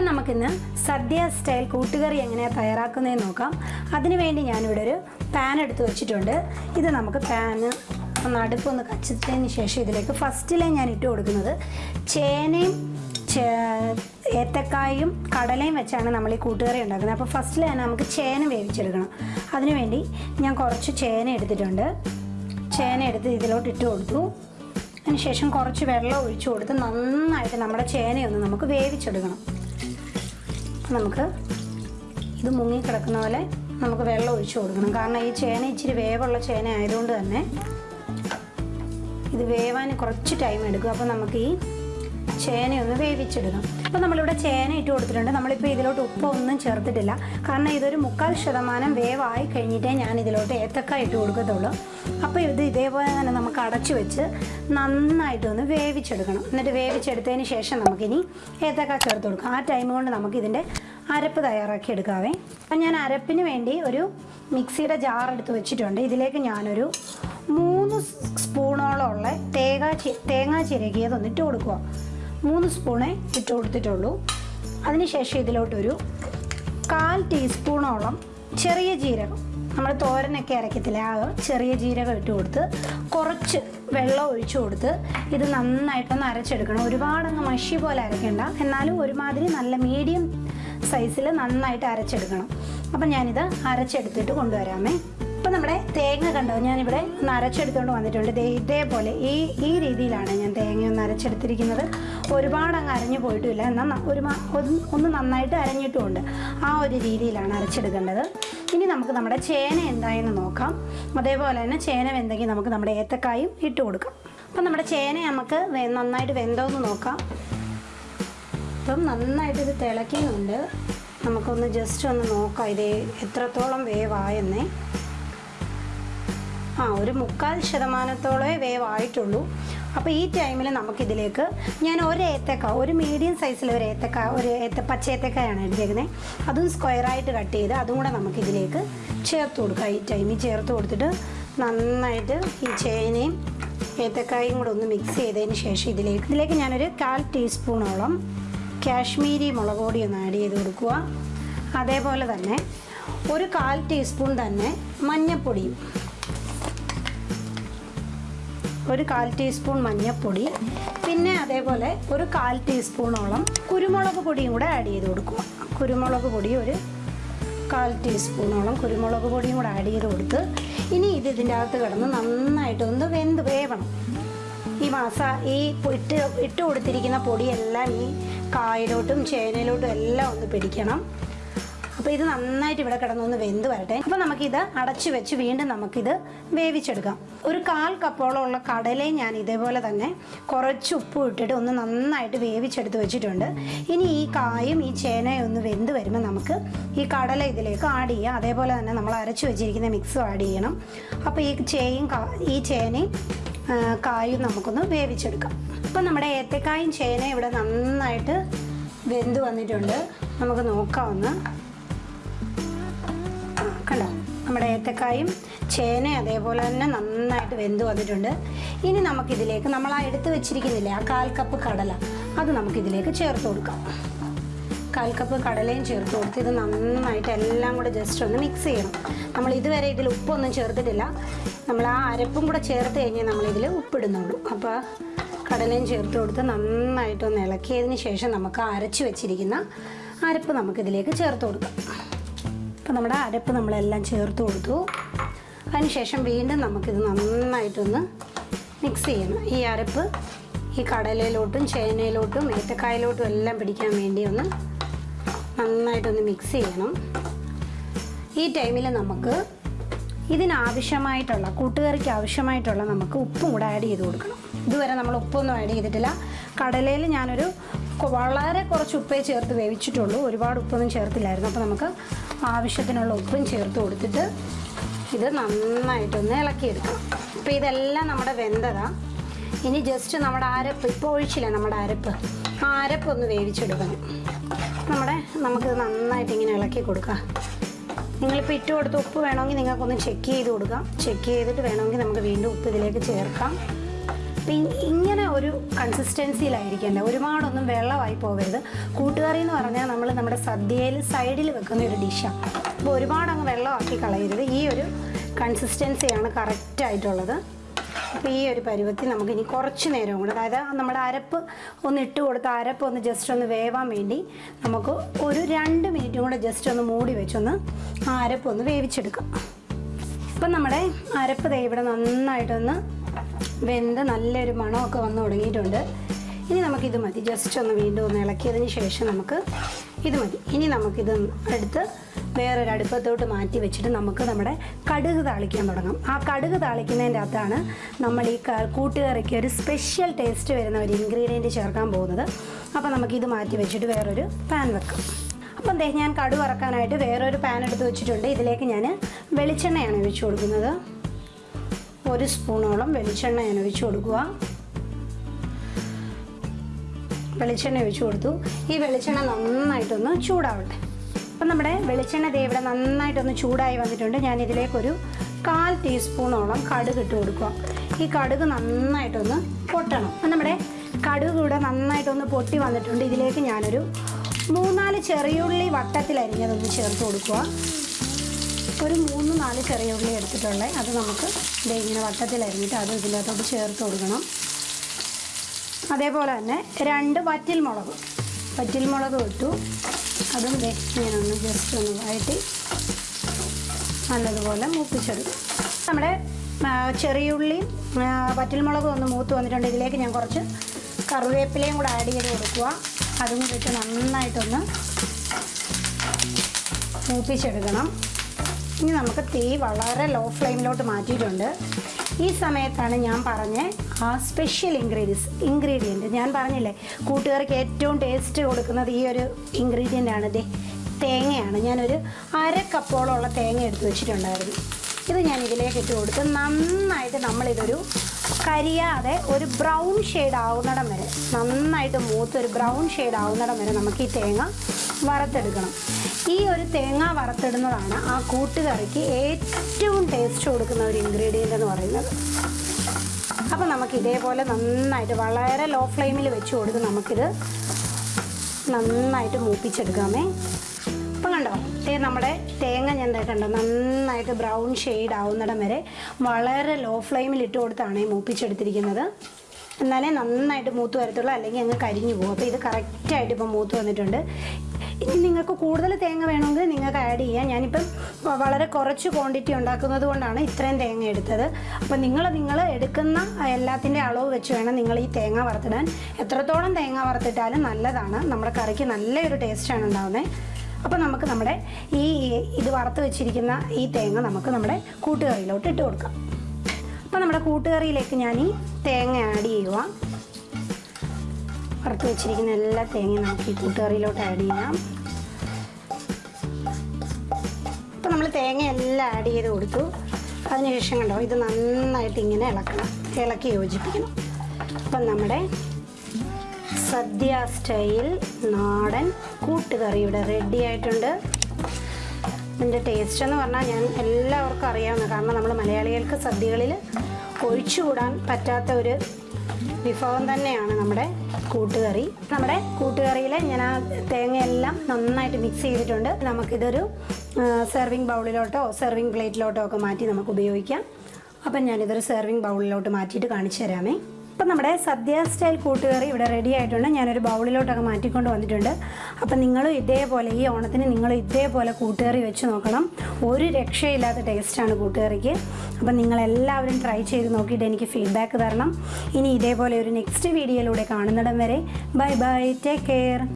അപ്പം നമുക്കിന്ന് സദ്യ സ്റ്റൈൽ കൂട്ടുകറി എങ്ങനെയാണ് തയ്യാറാക്കുന്നതെന്ന് നോക്കാം. അതിനുവേണ്ടി ഞാനിവിടെ ഒരു പാൻ എടുത്ത് വെച്ചിട്ടുണ്ട്. ഇത് നമുക്ക് പാന് ഒന്ന് അടുപ്പൊന്ന് കച്ചതിന് ശേഷം ഇതിലേക്ക് ഫസ്റ്റിലെ ഞാൻ ഇട്ട് കൊടുക്കുന്നത് ചേനയും ഏത്തക്കായും കടലയും വെച്ചാണ് നമ്മൾ ഈ കൂട്ടുകറി ഉണ്ടാക്കുന്നത്. അപ്പോൾ ഫസ്റ്റിൽ തന്നെ നമുക്ക് ചേന വേവിച്ചെടുക്കണം. അതിനുവേണ്ടി ഞാൻ കുറച്ച് ചേന എടുത്തിട്ടുണ്ട്. ചേന എടുത്ത് ഇതിലോട്ട് ഇട്ട് കൊടുത്തു. അതിനുശേഷം കുറച്ച് വെള്ളം ഒഴിച്ചു കൊടുത്ത് നന്നായിട്ട് നമ്മുടെ ചേനയൊന്ന് നമുക്ക് വേവിച്ചെടുക്കണം. നമുക്ക് ഇത് മുങ്ങിക്കിടക്കുന്ന പോലെ നമുക്ക് വെള്ളം ഒഴിച്ചു കൊടുക്കണം. കാരണം ഈ ചേന ഇച്ചിരി വേവുള്ള ചേന ആയതുകൊണ്ട് തന്നെ ഇത് വേവാൻ കുറച്ച് ടൈം എടുക്കും. അപ്പോൾ നമുക്ക് ഈ ചേനയൊന്ന് വേവിച്ചെടുക്കാം. അപ്പോൾ നമ്മളിവിടെ ചേന ഇട്ട് കൊടുത്തിട്ടുണ്ട്. നമ്മളിപ്പോൾ ഇതിലോട്ട് ഉപ്പ് ഒന്നും ചേർത്തിട്ടില്ല. കാരണം ഇതൊരു മുക്കാൽ ശതമാനം വേവായി കഴിഞ്ഞിട്ടേ ഞാൻ ഇതിലോട്ട് ഏത്തക്ക ഇട്ട് കൊടുക്കത്തുള്ളൂ. അപ്പോൾ ഇത് ഇതേപോലെ തന്നെ നമുക്ക് അടച്ചു വെച്ച് നന്നായിട്ടൊന്ന് വേവിച്ചെടുക്കണം. എന്നിട്ട് വേവിച്ചെടുത്തതിന് ശേഷം നമുക്കിനി ഏത്തക്ക ചേർത്ത് കൊടുക്കാം. ആ ടൈം കൊണ്ട് നമുക്കിതിന്റെ അരപ്പ് തയ്യാറാക്കി എടുക്കാവേ. അപ്പം ഞാൻ അരപ്പിന് വേണ്ടി ഒരു മിക്സിയുടെ ജാർ എടുത്ത് വെച്ചിട്ടുണ്ട്. ഇതിലേക്ക് ഞാനൊരു മൂന്ന് സ്പൂണോളം ഉള്ള തേങ്ങാ തേങ്ങ ചിരകിയതൊന്ന് ഇട്ട് കൊടുക്കുക. മൂന്ന് സ്പൂണേ ഇട്ട് കൊടുത്തിട്ടുള്ളൂ. അതിനുശേഷം ഇതിലോട്ടൊരു കാൽ ടീസ്പൂണോളം ചെറിയ ജീരകം. നമ്മൾ തോരനൊക്കെ അരക്കത്തില്ല ആ ചെറിയ ജീരകം ഇട്ട് കൊടുത്ത് കുറച്ച് വെള്ളം ഒഴിച്ചു കൊടുത്ത് ഇത് നന്നായിട്ടൊന്ന് അരച്ചെടുക്കണം. ഒരുപാടങ്ങ് മഷി പോലെ അരയ്ക്കേണ്ട. എന്നാലും ഒരുമാതിരി നല്ല മീഡിയം സൈസിൽ നന്നായിട്ട് അരച്ചെടുക്കണം. അപ്പം ഞാനിത് അരച്ചെടുത്തിട്ട് കൊണ്ടുവരാമേ. അപ്പം നമ്മുടെ തേങ്ങ കണ്ടോ? ഞാനിവിടെ ഒന്ന് അരച്ചെടുത്തുകൊണ്ട് വന്നിട്ടുണ്ട്. ദേ ഇതേപോലെ ഈ ഈ രീതിയിലാണ് ഞാൻ തേങ്ങ ഒന്ന് അരച്ചെടുത്തിരിക്കുന്നത്. ഒരുപാട് അങ്ങ് അരഞ്ഞു പോയിട്ടില്ല. എന്നാൽ ഒരു ഒന്ന് നന്നായിട്ട് അരഞ്ഞിട്ടുമുണ്ട്. ആ ഒരു രീതിയിലാണ് അരച്ചെടുക്കേണ്ടത്. ഇനി നമുക്ക് നമ്മുടെ ചേന എന്തായെന്ന് നോക്കാം. അതേപോലെ തന്നെ ചേന വെന്തെങ്കിൽ നമുക്ക് നമ്മുടെ ഏത്തക്കായും ഇട്ട് കൊടുക്കാം അപ്പം നമ്മുടെ ചേന നമുക്ക് നന്നായിട്ട് വെന്തോ എന്ന് നോക്കാം. ഇപ്പം നന്നായിട്ട് ഇത് തിളയ്ക്കുന്നുണ്ട്. നമുക്കൊന്ന് ജസ്റ്റ് ഒന്ന് നോക്കാം. ഇത് എത്രത്തോളം വേവായെന്നേ. ആ ഒരു മുക്കാൽ ശതമാനത്തോളമേ വേവായിട്ടുള്ളൂ. അപ്പോൾ ഈ ടൈമിൽ നമുക്കിതിലേക്ക് ഞാൻ ഒരു ഏത്തക്ക ഒരു മീഡിയം സൈസിൽ ഒരു ഏത്തക്ക ഒരു ഏത്ത പച്ച ഏത്തക്കായാണ് എടുത്തേക്കുന്നത് അതും സ്ക്വയറായിട്ട് കട്ട് ചെയ്ത് അതും കൂടെ നമുക്കിതിലേക്ക് ചേർത്ത് കൊടുക്കാം. ഈ ടൈമിൽ ചേർത്ത് കൊടുത്തിട്ട് നന്നായിട്ട് ഈ ചേനയും ഏത്തക്കായും കൂടെ ഒന്ന് മിക്സ് ചെയ്തതിന് ശേഷം ഇതിലേക്ക് ഇതിലേക്ക് ഞാനൊരു കാൽ ടീസ്പൂണോളം കാശ്മീരി മുളക് പൊടി ഒന്ന് ആഡ് ചെയ്ത് കൊടുക്കുക. അതേപോലെ തന്നെ ഒരു കാൽ ടീസ്പൂൺ തന്നെ മഞ്ഞൾപ്പൊടിയും ഒരു കാൽ ടീസ്പൂൺ മഞ്ഞൾപ്പൊടി പിന്നെ അതേപോലെ ഒരു കാൽ ടീസ്പൂണോളം കുരുമുളക് പൊടിയും കൂടെ ആഡ് ചെയ്ത് കൊടുക്കുക. കുരുമുളക് പൊടി ഒരു കാൽ ടീസ്പൂണോളം കുരുമുളക് പൊടിയും കൂടെ ആഡ് ചെയ്ത് കൊടുത്ത് ഇനി ഇത് ഇതിന്റെ അകത്ത് കിടന്ന് നന്നായിട്ടൊന്ന് വെന്ത് വേവണം. ഈ മസ ഈ ഇട്ട് ഇട്ട് കൊടുത്തിരിക്കുന്ന പൊടിയെല്ലാം ഈ കായലോട്ടും ചേനയിലോട്ടും എല്ലാം ഒന്ന് പിടിക്കണം. അപ്പോൾ ഇത് നന്നായിട്ട് ഇവിടെ കിടന്നൊന്ന് വെന്ത് വരട്ടെ. അപ്പോൾ നമുക്കിത് അടച്ചു വെച്ച് വീണ്ടും നമുക്കിത് വേവിച്ചെടുക്കാം. ഒരു കാൽ കപ്പോളം ഉള്ള കടലയും ഞാൻ ഇതേപോലെ തന്നെ കുറച്ച് ഉപ്പ് ഇട്ടിട്ട് ഒന്ന് നന്നായിട്ട് വേവിച്ചെടുത്ത് വെച്ചിട്ടുണ്ട്. ഇനി ഈ കായും ഈ ചേനയും ഒന്ന് വെന്ത് വരുമ്പോൾ നമുക്ക് ഈ കടല ഇതിലേക്ക് ആഡ് ചെയ്യാം. അതേപോലെ തന്നെ നമ്മൾ അരച്ചു വെച്ചിരിക്കുന്ന മിക്സും ആഡ് ചെയ്യണം. അപ്പോൾ ഈ ചേയും ഈ ചേനയും കായും നമുക്കൊന്ന് വേവിച്ചെടുക്കാം. അപ്പം നമ്മുടെ ഏത്തക്കായും ചേനയും ഇവിടെ നന്നായിട്ട് വെന്ത് വന്നിട്ടുണ്ട്. നമുക്ക് നോക്കാവുന്ന കണ്ടോ? നമ്മുടെ ഏത്തക്കായും ചേന അതേപോലെ തന്നെ നന്നായിട്ട് വെന്ത് വന്നിട്ടുണ്ട്. ഇനി നമുക്കിതിലേക്ക് നമ്മൾ ആ എടുത്ത് വെച്ചിരിക്കുന്നില്ലേ ആ കാൽ കപ്പ് കടല അത് നമുക്കിതിലേക്ക് ചേർത്ത് കൊടുക്കാം. കാൽ കപ്പ് കടലയും ചേർത്ത് കൊടുത്ത് ഇത് നന്നായിട്ട് എല്ലാം കൂടെ ജസ്റ്റ് ഒന്ന് മിക്സ് ചെയ്യണം. നമ്മൾ ഇതുവരെ ഇതിൽ ഉപ്പൊന്നും ചേർത്തിട്ടില്ല. നമ്മൾ ആ അരപ്പും കൂടെ ചേർത്ത് കഴിഞ്ഞാൽ നമ്മളിതിൽ ഉപ്പിടുന്നുള്ളൂ. അപ്പോൾ കടലയും ചേർത്ത് കൊടുത്ത് നന്നായിട്ടൊന്ന് ഇളക്കിയതിന് ശേഷം നമുക്ക് അരച്ച് വെച്ചിരിക്കുന്ന അരപ്പ് നമുക്കിതിലേക്ക് ചേർത്ത് കൊടുക്കാം. അപ്പോൾ നമ്മുടെ അരപ്പ് നമ്മളെല്ലാം ചേർത്ത് കൊടുത്തു. അതിനുശേഷം വീണ്ടും നമുക്കിത് നന്നായിട്ടൊന്ന് മിക്സ് ചെയ്യണം. ഈ അരപ്പ് ഈ കടലയിലോട്ടും ചേനയിലോട്ടും ഏത്തക്കായയിലോട്ടും എല്ലാം പിടിക്കാൻ വേണ്ടി ഒന്ന് നന്നായിട്ടൊന്ന് മിക്സ് ചെയ്യണം. ഈ ടൈമിൽ നമുക്ക് ഇതിനാവശ്യമായിട്ടുള്ള കൂട്ടുകറിക്ക് ആവശ്യമായിട്ടുള്ള നമുക്ക് ഉപ്പും കൂടെ ആഡ് ചെയ്ത് കൊടുക്കണം. ഇതുവരെ നമ്മൾ ഉപ്പൊന്നും ആഡ് ചെയ്തിട്ടില്ല. കടലയിൽ ഞാനൊരു വളരെ കുറച്ച് ഉപ്പേ ചേർത്ത് വേവിച്ചിട്ടുള്ളൂ. ഒരുപാട് ഉപ്പൊന്നും ചേർത്തില്ലായിരുന്നു. അപ്പോൾ നമുക്ക് ആവശ്യത്തിനുള്ള ഉപ്പും ചേർത്ത് കൊടുത്തിട്ട് ഇത് നന്നായിട്ടൊന്ന് ഇളക്കിയെടുക്കണം. അപ്പോൾ ഇതെല്ലാം നമ്മുടെ വെന്തതാണ് ഇനി ജസ്റ്റ് നമ്മുടെ അരപ്പ് ഇപ്പോൾ ഒഴിച്ചില്ല നമ്മുടെ അരപ്പ്? ആ അരപ്പൊന്ന് വേവിച്ചെടുക്കണം. നമ്മുടെ നമുക്ക് നന്നായിട്ട് ഇങ്ങനെ ഇളക്കി കൊടുക്കാം. നിങ്ങളിപ്പോൾ ഇട്ട് കൊടുത്ത് ഉപ്പ് വേണമെങ്കിൽ നിങ്ങൾക്കൊന്ന് ചെക്ക് ചെയ്ത് കൊടുക്കാം. ചെക്ക് ചെയ്തിട്ട് വേണമെങ്കിൽ നമുക്ക് വീണ്ടും ഉപ്പ് ഇതിലേക്ക് ചേർക്കാം. അപ്പം ഇങ്ങനെ ഒരു കൺസിസ്റ്റൻസിയിലായിരിക്കേണ്ട ഒരുപാടൊന്നും വെള്ളമായി പോകരുത്. കൂട്ടുകറി എന്ന് പറഞ്ഞാൽ നമ്മൾ നമ്മുടെ സദ്യയിൽ സൈഡിൽ വെക്കുന്ന ഒരു ഡിഷാണ് അപ്പോൾ ഒരുപാട് അങ്ങ് വെള്ളമാക്കി കളയരുത്. ഈ ഒരു കൺസിസ്റ്റൻസിയാണ് കറക്റ്റായിട്ടുള്ളത് അപ്പോൾ ഈ ഒരു പരുവത്തിൽ നമുക്കിനി കുറച്ച് നേരം കൂടെ അതായത് നമ്മുടെ അരപ്പ് ഒന്ന് ഇട്ട് കൊടുത്ത് അരപ്പ് ഒന്ന് ജസ്റ്റ് ഒന്ന് വേവാൻ വേണ്ടി നമുക്ക് ഒരു രണ്ട് മിനിറ്റും കൂടെ ജസ്റ്റ് ഒന്ന് മൂടി വെച്ചൊന്ന് ആ അരപ്പ് ഒന്ന് വേവിച്ചെടുക്കാം. അപ്പം നമ്മുടെ അരപ്പ് ദേ ഇവിടെ നന്നായിട്ടൊന്ന് വെന്ത് നല്ലൊരു മണമൊക്കെ വന്ന് തുടങ്ങിയിട്ടുണ്ട്. ഇനി നമുക്കിത് മതി. ജസ്റ്റ് ഒന്ന് വീണ്ടും ഒന്ന് ഇളക്കിയതിന് ശേഷം നമുക്ക് ഇത് മതി. ഇനി നമുക്കിത് എടുത്ത് വേറൊരു അടുപ്പത്തോട്ട് മാറ്റി വെച്ചിട്ട് നമുക്ക് നമ്മുടെ കടുക് താളിക്കാൻ തുടങ്ങാം. ആ കടുക് താളിക്കുന്നതിന്റെ അകത്താണ് നമ്മൾ ഈ കൂട്ടുകറിക്ക് ഒരു സ്പെഷ്യൽ ടേസ്റ്റ് വരുന്ന ഒരു ഇൻഗ്രീഡിയന്റ് ചേർക്കാൻ പോകുന്നത്. അപ്പോൾ നമുക്കിത് മാറ്റി വെച്ചിട്ട് വേറൊരു പാൻ വെക്കാം. അപ്പം ദേ ഞാൻ കടു വറക്കാനായിട്ട് വേറൊരു പാൻ എടുത്ത് വെച്ചിട്ടുണ്ട്. ഇതിലേക്ക് ഞാൻ വെളിച്ചെണ്ണയാണ് ഒഴിച്ചു കൊടുക്കുന്നത്. ഒരു സ്പൂണോളം വെളിച്ചെണ്ണ ഞാൻ ഒഴിച്ചു കൊടുക്കുക. വെളിച്ചെണ്ണ ഒഴിച്ചു കൊടുത്തു. ഈ വെളിച്ചെണ്ണ നന്നായിട്ടൊന്ന് ചൂടാവട്ടെ. അപ്പം നമ്മുടെ വെളിച്ചെണ്ണ ഇവിടെ നന്നായിട്ടൊന്ന് ചൂടായി വന്നിട്ടുണ്ട്. ഞാൻ ഇതിലേക്കൊരു കാൽ ടീസ്പൂണോളം കടുക് ഇട്ട് കൊടുക്കുക. ഈ കടുക് നന്നായിട്ടൊന്ന് പൊട്ടണം. അപ്പം നമ്മുടെ കടുക് ഇവിടെ നന്നായിട്ടൊന്ന് പൊട്ടി വന്നിട്ടുണ്ട്. ഇതിലേക്ക് ഞാനൊരു മൂന്നാൽ ചെറിയുള്ളി വട്ടത്തിലരിഞ്ഞതൊന്ന് ചേർത്ത് കൊടുക്കുക. ഒരു മൂന്ന് നാല് ചെറിയ ഉള്ളി അത് നമുക്ക് ഇങ്ങനെ വട്ടത്തിലരിഞ്ഞിട്ട് അത് ഇതിനകത്തോട്ട് ചേർത്ത് കൊടുക്കണം. അതേപോലെ തന്നെ രണ്ട് വറ്റിൽ മുളക് വറ്റിൽ മുളക് ഇട്ടു. അതും ഞാനൊന്ന് ജസ്റ്റ് ഒന്ന് വഴറ്റി നല്ലതുപോലെ മൂപ്പിച്ചെടുക്കും. നമ്മുടെ ചെറിയുള്ളിയും വറ്റൽമുളകും ഒന്ന് മൂത്ത് വന്നിട്ടുണ്ട്. ഇതിലേക്ക് ഞാൻ കുറച്ച് കറിവേപ്പിലയും കൂടെ ആഡ് ചെയ്ത് കൊടുക്കുക. അതും കൂടി ഇട്ട് നന്നായിട്ടൊന്ന് മൂപ്പിച്ചെടുക്കണം. ഇനി നമുക്ക് തീ വളരെ ലോ ഫ്ലെയിമിലോട്ട് മാറ്റിയിട്ടുണ്ട്. ഈ സമയത്താണ് ഞാൻ പറഞ്ഞ ആ സ്പെഷ്യൽ ഇൻഗ്രീഡിയൻസ് ഇൻഗ്രീഡിയന്റ് ഞാൻ പറഞ്ഞില്ലേ കൂട്ടുകാർക്ക് ഏറ്റവും ടേസ്റ്റ് കൊടുക്കുന്നത് ഈ ഒരു ഇൻഗ്രീഡിയന്റ് ആണ്. തേങ്ങയാണ്. ഞാനൊരു അര കപ്പോളമുള്ള തേങ്ങ എടുത്ത് വെച്ചിട്ടുണ്ടായിരുന്നു. ഇത് ഞാൻ ഇതിലേക്ക് ഇട്ട് കൊടുത്ത് നന്നായിട്ട് നമ്മളിതൊരു കരിയാതെ ഒരു ബ്രൗൺ ഷെയ്ഡ് ആവുന്നിടം വരെ നന്നായിട്ട് മൂത്ത് ഒരു ബ്രൗൺ ഷെയ്ഡ് ആവുന്നിടം വരെ നമുക്ക് ഈ തേങ്ങ വറുത്തെടുക്കണം. ഈ ഒരു തേങ്ങ വറുത്തിടുന്നതാണ് ആ കൂട്ടുകറിക്ക് ഏറ്റവും ടേസ്റ്റ് കൊടുക്കുന്ന ഒരു ഇൻഗ്രീഡിയന്റ് എന്ന് പറയുന്നത്. അപ്പോൾ നമുക്ക് ഇതേപോലെ നന്നായിട്ട് വളരെ ലോ ഫ്ലെയിമിൽ വെച്ച് കൊടുത്ത് നമുക്കിത് നന്നായിട്ട് മൂപ്പിച്ചെടുക്കാമേ. ഇപ്പം കണ്ടോ? തേ നമ്മുടെ തേങ്ങ ഞാൻ കണ്ടോ നന്നായിട്ട് ബ്രൗൺ ഷെയ്ഡ് ആവുന്നിടം വരെ വളരെ ലോ ഫ്ലെയിമിൽ ഇട്ട് കൊടുത്താണ് മൂപ്പിച്ചെടുത്തിരിക്കുന്നത്. എന്നാലേ നന്നായിട്ട് മൂത്ത് വരത്തുള്ളൂ അല്ലെങ്കിൽ അങ്ങ് കരിഞ്ഞു പോകും. അപ്പോൾ ഇത് കറക്റ്റായിട്ട് ഇപ്പം മൂത്ത് വന്നിട്ടുണ്ട്. ഇനി നിങ്ങൾക്ക് കൂടുതൽ തേങ്ങ വേണമെങ്കിൽ നിങ്ങൾക്ക് ആഡ് ചെയ്യാം. ഞാനിപ്പം വളരെ കുറച്ച് ക്വാണ്ടിറ്റി ഉണ്ടാക്കുന്നത് കൊണ്ടാണ് ഇത്രയും തേങ്ങ എടുത്തത്. അപ്പോൾ നിങ്ങൾ നിങ്ങൾ എടുക്കുന്ന എല്ലാത്തിന്റെ അളവ് വെച്ച് വേണം നിങ്ങൾ ഈ തേങ്ങ വറുത്തിടാൻ. എത്രത്തോളം തേങ്ങ വറുത്തിട്ടാലും നല്ലതാണ്. നമ്മുടെ കറിക്ക് നല്ലൊരു ടേസ്റ്റാണ് ഉണ്ടാകുന്നത് അപ്പോൾ നമുക്ക് നമ്മുടെ ഈ ഇത് വറുത്ത് വെച്ചിരിക്കുന്ന ഈ തേങ്ങ നമുക്ക് നമ്മുടെ കൂട്ടുകറിയിലോട്ട് ഇട്ട് കൊടുക്കാം. അപ്പോൾ നമ്മുടെ കൂട്ടുകറിയിലേക്ക് ഞാൻ ഈ തേങ്ങ ആഡ് ചെയ്യുക. വറുത്ത് വെച്ചിരിക്കുന്ന എല്ലാ തേങ്ങയും നമുക്ക് ഈ കൂട്ടുകറിയിലോട്ട് ആഡ് ചെയ്യാം. അപ്പോൾ നമ്മൾ തേങ്ങ എല്ലാം ആഡ് ചെയ്ത് കൊടുത്തു. അതിനുശേഷം കണ്ടോ ഇത് നന്നായിട്ട് ഇങ്ങനെ ഇളക്കണം. ഇളക്കി യോജിപ്പിക്കണം. അപ്പം നമ്മുടെ സദ്യ സ്റ്റൈൽ നാടൻ കൂട്ടുകറി ഇവിടെ റെഡി ആയിട്ടുണ്ട്. ഇതിന്റെ ടേസ്റ്റ് എന്ന് പറഞ്ഞാൽ ഞാൻ എല്ലാവർക്കും അറിയാവുന്ന കാരണം നമ്മൾ മലയാളികൾക്ക് സദ്യകളിൽ ഒഴിച്ചുകൂടാൻ പറ്റാത്ത ഒരു വിഭവം തന്നെയാണ് നമ്മുടെ കൂട്ടുകറി. നമ്മുടെ കൂട്ടുകറിയിൽ ഞാൻ ആ തേങ്ങയെല്ലാം നന്നായിട്ട് മിക്സ് ചെയ്തിട്ടുണ്ട്. നമുക്കിതൊരു സെർവിങ് ബൗളിലോട്ടോ സെർവിങ് പ്ലേറ്റിലോട്ടോ ഒക്കെ മാറ്റി നമുക്ക് ഉപയോഗിക്കാം. അപ്പം ഞാനിതൊരു സെർവിങ് ബൗളിലോട്ട് മാറ്റിയിട്ട് കാണിച്ചു തരാമേ. അപ്പം നമ്മുടെ സദ്യ സ്റ്റൈൽ കൂട്ടുകറി ഇവിടെ റെഡി ആയിട്ടുണ്ട്. ഞാനൊരു ബൗളിലോട്ടൊക്കെ മാറ്റിക്കൊണ്ട് വന്നിട്ടുണ്ട്. അപ്പം നിങ്ങളും ഇതേപോലെ ഈ ഓണത്തിന് നിങ്ങൾ ഇതേപോലെ കൂട്ടുകറി വെച്ച് നോക്കണം. ഒരു രക്ഷയില്ലാത്ത ടേസ്റ്റാണ് കൂട്ടുകറിക്ക്. അപ്പം നിങ്ങളെല്ലാവരും ട്രൈ ചെയ്ത് നോക്കിയിട്ട് എനിക്ക് ഫീഡ്ബാക്ക് തരണം. ഇനി ഇതേപോലെ ഒരു നെക്സ്റ്റ് വീഡിയോയിലൂടെ കാണുന്നിടം വരെ. Bye bye take care